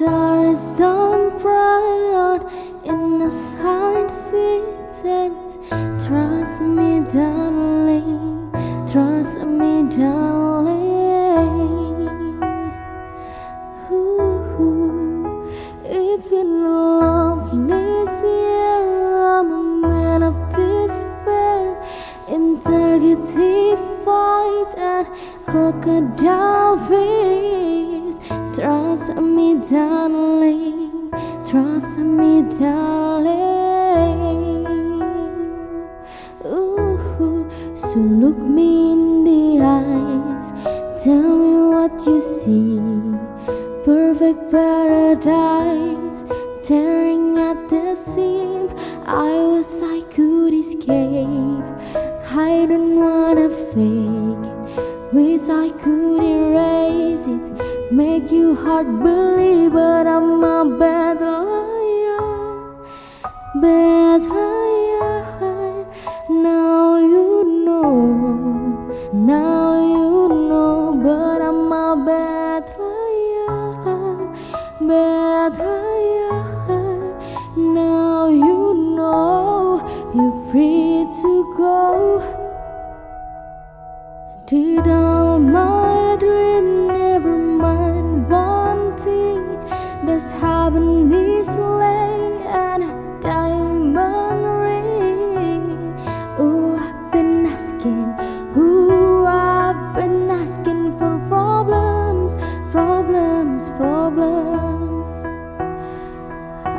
stars don't bright innocent fittings. Trust me, darling. Trust me, darling. Ooh, it's been a lovely year. I'm a man of despair, integrity fight and crocodile fears. Trust me, darling. Trust me, darling. Ooh, so look me in the eyes. Tell me what you see. Perfect paradise, tearing at the seam. I wish I could escape. I don't hard believe, but I'm a bad liar. Bad liar. Now you know. Now you know, but I'm a bad liar. Bad liar. Now you know. You're free to go. Did all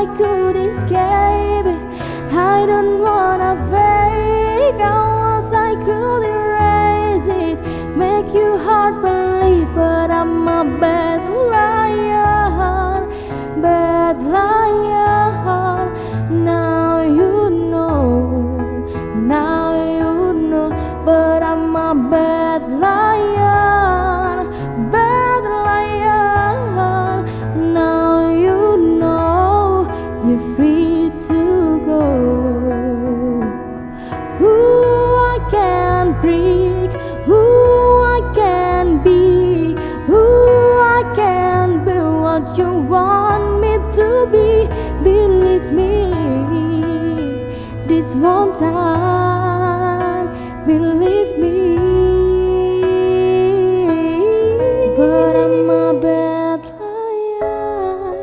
i could escape it. I don't wanna fake i was i could erase it. Make you hard this one time. Believe me. But i'm a bad liar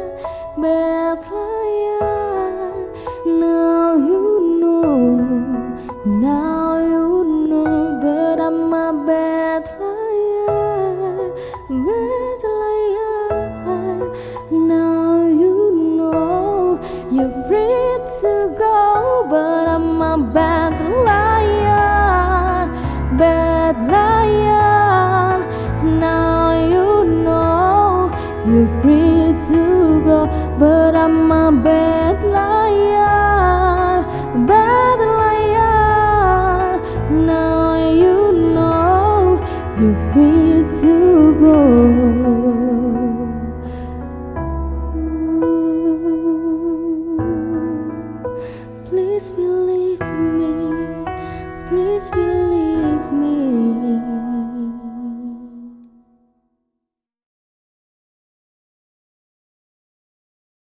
bad liar. Now you know, now you know. But i'm a bad liar bad liar. Now you know, you're free to go But I'm a bad liar Bad liar. Now you know You're free to go. Please believe me Please believe me.